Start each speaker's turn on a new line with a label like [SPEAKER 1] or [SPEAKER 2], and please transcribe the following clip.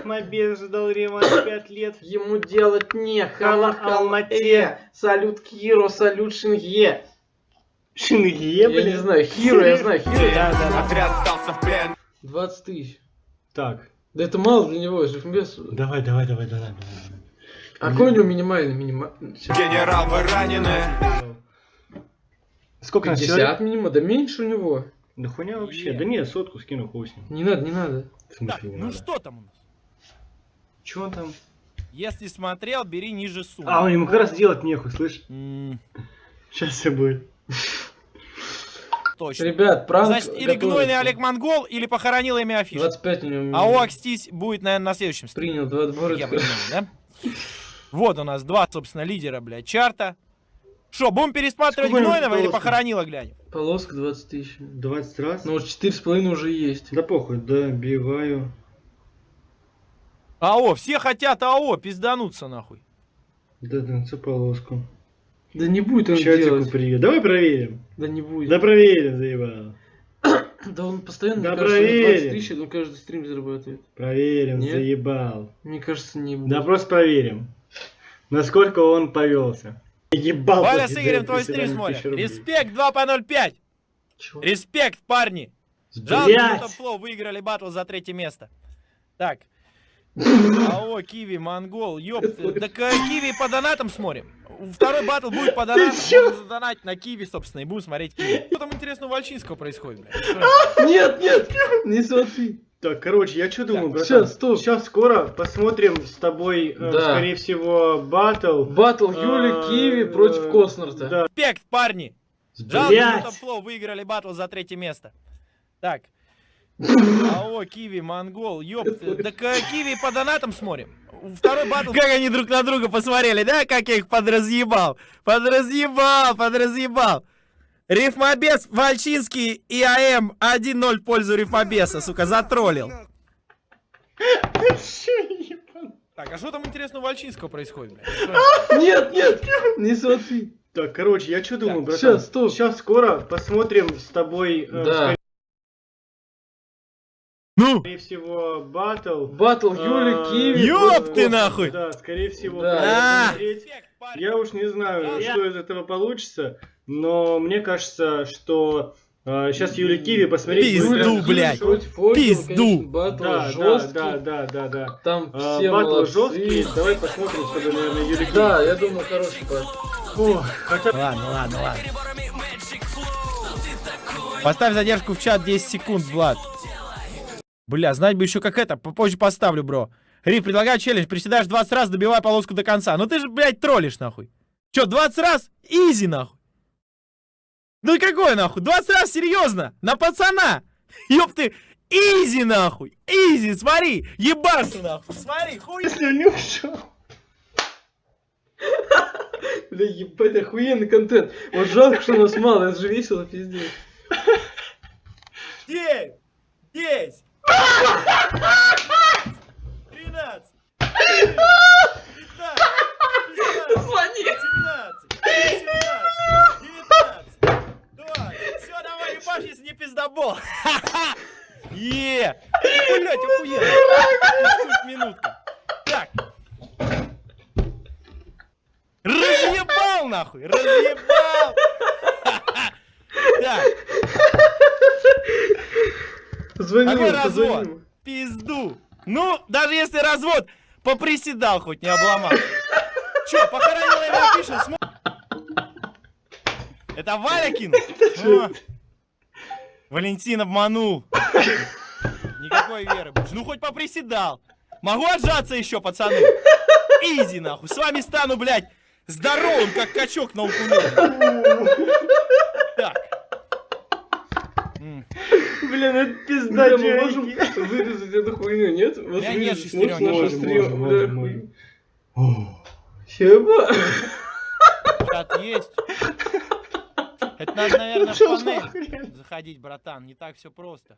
[SPEAKER 1] Рифмобез ждал реванш 5 лет.
[SPEAKER 2] Ему делать нехало в
[SPEAKER 1] Алмате.
[SPEAKER 2] Алмате. Салют Киро, салют Шинге.
[SPEAKER 1] Шингие,
[SPEAKER 2] Я
[SPEAKER 1] блин.
[SPEAKER 2] не знаю, Хиро, я знаю, Хиро.
[SPEAKER 1] Да, да, да.
[SPEAKER 3] Отряд сдался в плен.
[SPEAKER 2] 20 тысяч.
[SPEAKER 1] Так,
[SPEAKER 2] Да это мало для него, Рифмобез.
[SPEAKER 1] давай, давай, давай, давай. давай.
[SPEAKER 2] А какой у него минимальный минимальный?
[SPEAKER 3] Генерал, вы ранены.
[SPEAKER 1] Сколько на человек?
[SPEAKER 2] 50 минимум, да меньше у него.
[SPEAKER 1] Да хуйня вообще. Да нет, сотку скину, хуй с ним.
[SPEAKER 2] Не надо, не надо.
[SPEAKER 1] В смысле
[SPEAKER 4] Так,
[SPEAKER 1] не
[SPEAKER 4] ну
[SPEAKER 1] надо?
[SPEAKER 4] что там у нас?
[SPEAKER 1] Чё он там?
[SPEAKER 4] Если смотрел, бери ниже суммы.
[SPEAKER 1] А, он ему как раз делать нехуй, слышь?
[SPEAKER 4] М,
[SPEAKER 1] Сейчас все будет.
[SPEAKER 4] Точно.
[SPEAKER 2] Ребят, пранк
[SPEAKER 4] Значит, или
[SPEAKER 2] готовится.
[SPEAKER 4] гнойный Олег Монгол, или похоронил имя афишу.
[SPEAKER 2] 25 у него.
[SPEAKER 4] А Оакстись будет, наверное, на следующем.
[SPEAKER 2] Принял два отбора.
[SPEAKER 4] Я понимаю, да? Вот у нас два, собственно, лидера, блядь, чарта. Что, будем пересматривать
[SPEAKER 1] Сколько
[SPEAKER 4] Гнойного или похоронила глянем?
[SPEAKER 2] Полоска 20 тысяч.
[SPEAKER 1] 20 раз?
[SPEAKER 2] Ну, вот 4,5 уже есть.
[SPEAKER 1] Да похуй, добиваю.
[SPEAKER 4] АО, все хотят АО, пиздануться нахуй.
[SPEAKER 1] Да, да, цу полоску.
[SPEAKER 2] Да не будет он
[SPEAKER 1] Чатику
[SPEAKER 2] делать.
[SPEAKER 1] привет. Давай проверим.
[SPEAKER 2] Да не будет.
[SPEAKER 1] Да проверим, заебал.
[SPEAKER 2] Да он постоянно,
[SPEAKER 1] Да
[SPEAKER 2] мне кажется, на 20
[SPEAKER 1] проверим.
[SPEAKER 2] тысяч, он каждый стрим зарабатывает.
[SPEAKER 1] Проверим,
[SPEAKER 2] Нет?
[SPEAKER 1] заебал.
[SPEAKER 2] Мне кажется, не будет.
[SPEAKER 1] Да просто проверим. Насколько он повелся. Ебал.
[SPEAKER 4] Валя с Игорем твой стрим смотрит. Респект 2 по 0,5.
[SPEAKER 2] Чего?
[SPEAKER 4] Респект, парни. Жалко, что Флоу выиграли батл за третье место. Так. АО, Киви, Монгол, ёпты. Так э, Киви по донатам смотрим. Второй батл будет по донатам. Можно задонатить на Киви, собственно, и будем смотреть Киви. Что там интересно у Вальчинского происходит, блядь?
[SPEAKER 2] Нет, нет, не смотри.
[SPEAKER 1] Так, короче, я что думаю, братан?
[SPEAKER 2] щас, стоп.
[SPEAKER 1] Сейчас скоро посмотрим с тобой, э, скорее всего, батл.
[SPEAKER 2] Батл Юли
[SPEAKER 1] А,
[SPEAKER 2] Киви против
[SPEAKER 1] э,
[SPEAKER 2] Коснарта.
[SPEAKER 1] Да.
[SPEAKER 4] Респект, парни. Жалко, что выиграли батл за третье место. Так. АО, Киви, Монгол, ёпты. Так э, Киви по донатам смотрим. Второй батл... Как они друг на друга посмотрели, да? Как я их подразъебал. Подразъебал, подразъебал. Рифмобес, Вальчинский и АМ 1-0 в пользу Рифмобеса, сука, затроллил. Так, а что там интересно у Вальчинского происходит?
[SPEAKER 2] Нет, нет, не смотри.
[SPEAKER 1] Так, короче, я что думаю, братан?
[SPEAKER 2] щас, стоп.
[SPEAKER 1] Сейчас скоро посмотрим с тобой, э,
[SPEAKER 2] Да.
[SPEAKER 4] Ну,
[SPEAKER 1] скорее всего, батл.
[SPEAKER 2] Батл Юли
[SPEAKER 1] А,
[SPEAKER 2] Киви.
[SPEAKER 4] ёб ты нахуй!
[SPEAKER 1] Да, скорее всего.
[SPEAKER 2] Да.
[SPEAKER 4] А.
[SPEAKER 1] Я уж не знаю, что из этого получится, но мне кажется, что сейчас Юли Киви посмотреть
[SPEAKER 4] Пизду, блядь. Пизду.
[SPEAKER 2] Батл
[SPEAKER 1] Да, да,
[SPEAKER 2] жесткий.
[SPEAKER 1] да, да, да, да.
[SPEAKER 2] Там
[SPEAKER 1] А,
[SPEAKER 2] все
[SPEAKER 1] батл
[SPEAKER 2] молодцы.
[SPEAKER 1] жесткий, давай посмотрим, чтобы, наверное, Юли Киви.
[SPEAKER 2] Да, я думаю, хороший батл.
[SPEAKER 1] Хотя
[SPEAKER 4] Ладно, ладно, ладно. Поставь задержку в чат 10 секунд, Влад. Бля, знать бы еще как это, попозже поставлю, бро. Риф, предлагаю челлендж, приседаешь 20 раз, добивай полоску до конца. Ну ты же, блядь, троллишь, нахуй. Че, 20 раз? Easy, нахуй. Ну какой, нахуй? 20 раз, серьезно? На пацана. Ёб ты, easy, нахуй. Easy, смотри, ебашу, нахуй. Смотри, хуй.
[SPEAKER 1] если не ушел.
[SPEAKER 2] Бля, ебать, охуенный контент. Вот жалко, что нас мало, это же весело, пиздец.
[SPEAKER 4] 9, 10, 13, 15, 17, 18, 19, 20. Все, давай, ебашь, если не пиздобол. Е! Блять, охуенно. Минутка. Так. Разъебал, нахуй, разъебал. Так,
[SPEAKER 2] Позвони
[SPEAKER 4] какой
[SPEAKER 2] ему, позвони
[SPEAKER 4] развод? Пизду. Ну, даже если развод, поприседал хоть, не обломал. Че, похоронила его пишет, Это Валя кинул? О, Валентин обманул. Никакой веры больше. Ну хоть поприседал. Могу отжаться еще, пацаны? Изи, нахуй. С вами стану, блядь, здоровым, как качок на укулеле.
[SPEAKER 1] Блин, это пизда,
[SPEAKER 2] мы можем вырезать эту хуйню, нет? Вот
[SPEAKER 4] меня нет
[SPEAKER 2] можешь
[SPEAKER 1] Можем, можем, можем,
[SPEAKER 2] хуйню?
[SPEAKER 1] можем.
[SPEAKER 2] Еба.
[SPEAKER 4] Чат есть. Это надо, наверное, в панель заходить, братан. Не так все просто.